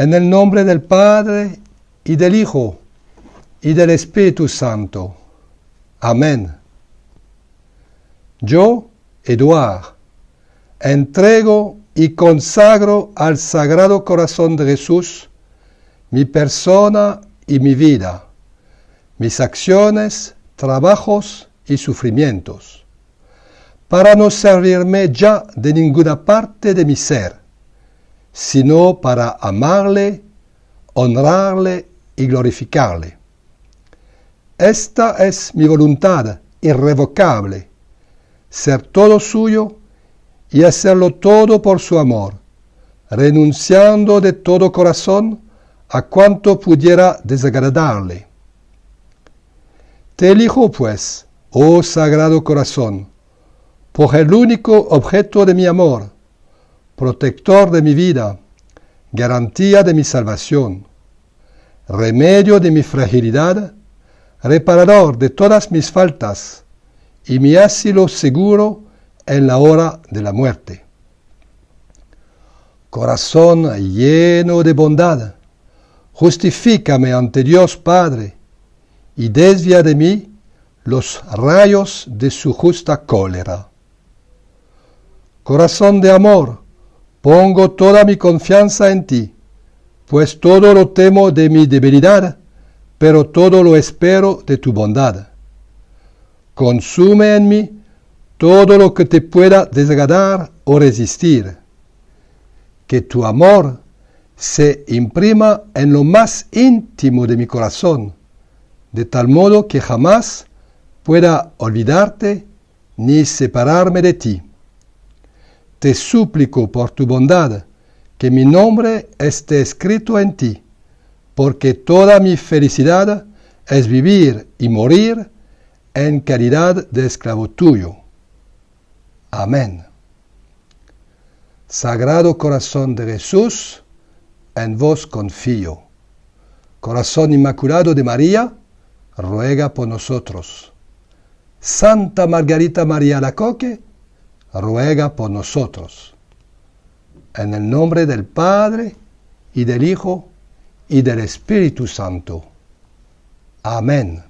En el nombre del Padre y del Hijo y del Espíritu Santo. Amén. Yo, Eduard, entrego y consagro al Sagrado Corazón de Jesús mi persona y mi vida, mis acciones, trabajos y sufrimientos, para no servirme ya de ninguna parte de mi ser, sino para amarle, honrarle y glorificarle. Esta es mi voluntad irrevocable, ser todo suyo y hacerlo todo por su amor, renunciando de todo corazón a cuanto pudiera desagradarle. Te elijo, pues, oh Sagrado Corazón, por el único objeto de mi amor, protector de mi vida, garantía de mi salvación, remedio de mi fragilidad, reparador de todas mis faltas y mi asilo seguro en la hora de la muerte. Corazón lleno de bondad, justifícame ante Dios Padre y desvía de mí los rayos de su justa cólera. Corazón de amor, pongo toda mi confianza en ti, pues todo lo temo de mi debilidad, pero todo lo espero de tu bondad. Consume en mí todo lo que te pueda desagradar o resistir. Que tu amor se imprima en lo más íntimo de mi corazón, de tal modo que jamás pueda olvidarte ni separarme de ti. Te suplico por tu bondad que mi nombre esté escrito en ti, porque toda mi felicidad es vivir y morir en calidad de esclavo tuyo. Amén. Sagrado Corazón de Jesús, en vos confío. Corazón Inmaculado de María, ruega por nosotros. Santa Margarita María Lacoque, ruega por nosotros. En el nombre del Padre, y del Hijo, y del Espíritu Santo. Amén.